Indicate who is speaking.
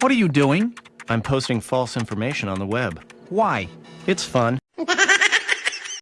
Speaker 1: What are you doing?
Speaker 2: I'm posting false information on the web.
Speaker 1: Why?
Speaker 2: It's fun.